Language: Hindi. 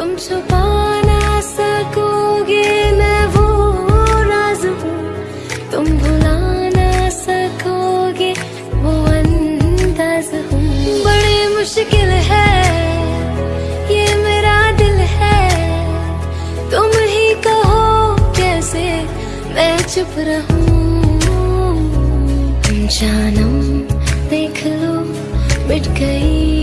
तुम छुपा ना सकोगे, मैं वो राज हूँ। तुम भुला ना सकोगे, वो अंदाज हूँ। बड़ी मुश्किल है, ये मेरा दिल है। तुम ही कहो कैसे, मैं चुप रहूँ। जानम देख लो, मिट गई।